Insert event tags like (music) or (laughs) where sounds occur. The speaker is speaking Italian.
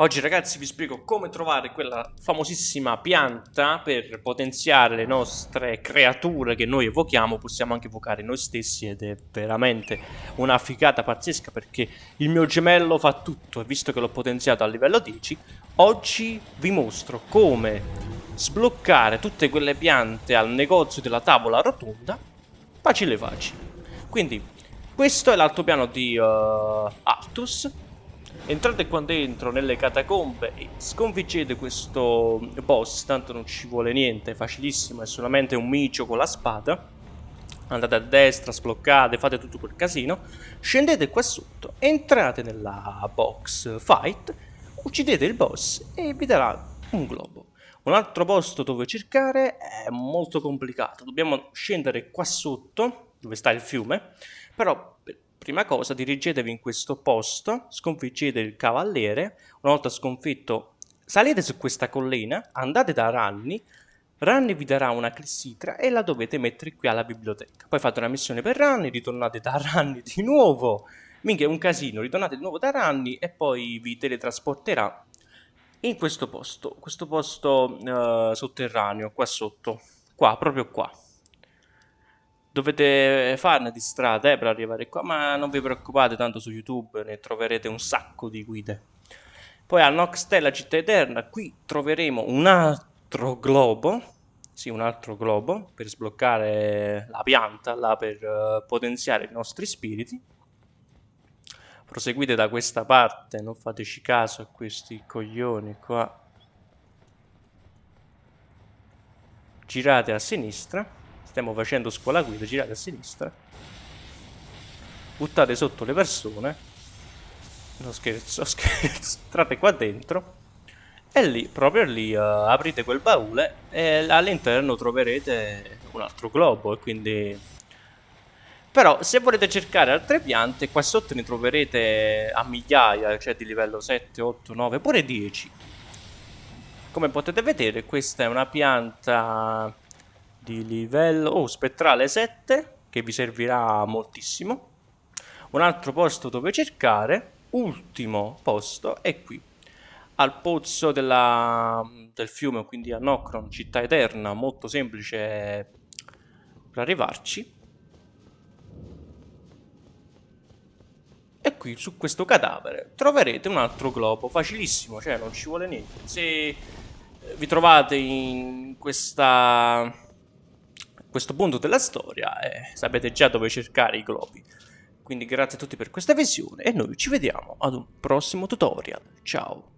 Oggi ragazzi vi spiego come trovare quella famosissima pianta per potenziare le nostre creature che noi evochiamo, possiamo anche evocare noi stessi ed è veramente una figata pazzesca perché il mio gemello fa tutto e visto che l'ho potenziato a livello 10, oggi vi mostro come sbloccare tutte quelle piante al negozio della tavola rotonda facile facile. Quindi questo è l'altopiano di uh, Artus Entrate qua dentro nelle catacombe e sconfiggete questo boss, tanto non ci vuole niente, è facilissimo, è solamente un micio con la spada. Andate a destra, sbloccate, fate tutto quel casino. Scendete qua sotto, entrate nella box fight, uccidete il boss e vi darà un globo. Un altro posto dove cercare è molto complicato, dobbiamo scendere qua sotto, dove sta il fiume, però Prima cosa dirigetevi in questo posto, sconfiggete il cavaliere, una volta sconfitto salite su questa collina, andate da Ranni, Ranni vi darà una clessitra e la dovete mettere qui alla biblioteca. Poi fate una missione per Ranni, ritornate da Ranni di nuovo, minchia è un casino, ritornate di nuovo da Ranni e poi vi teletrasporterà in questo posto, questo posto uh, sotterraneo, qua sotto, qua, proprio qua. Dovete farne di strada eh, per arrivare qua, ma non vi preoccupate, tanto su YouTube ne troverete un sacco di guide. Poi a Noxtella Città Eterna, qui troveremo un altro globo, sì, un altro globo, per sbloccare la pianta, là per uh, potenziare i nostri spiriti. Proseguite da questa parte, non fateci caso a questi coglioni qua. Girate a sinistra stiamo facendo scuola guida, girate a sinistra, buttate sotto le persone, non scherzo, (laughs) scherzo, entrate qua dentro. E lì, proprio lì, uh, aprite quel baule e all'interno troverete un altro globo e quindi... Però se volete cercare altre piante, qua sotto ne troverete a migliaia, cioè di livello 7, 8, 9, pure 10. Come potete vedere questa è una pianta di livello oh, spettrale 7 che vi servirà moltissimo. Un altro posto dove cercare ultimo posto è qui al pozzo della, del fiume quindi a Nocron città eterna molto semplice per arrivarci. E qui su questo cadavere troverete un altro globo facilissimo cioè non ci vuole niente. Se vi trovate in questa questo punto della storia e sapete già dove cercare i globi. Quindi grazie a tutti per questa visione e noi ci vediamo ad un prossimo tutorial. Ciao!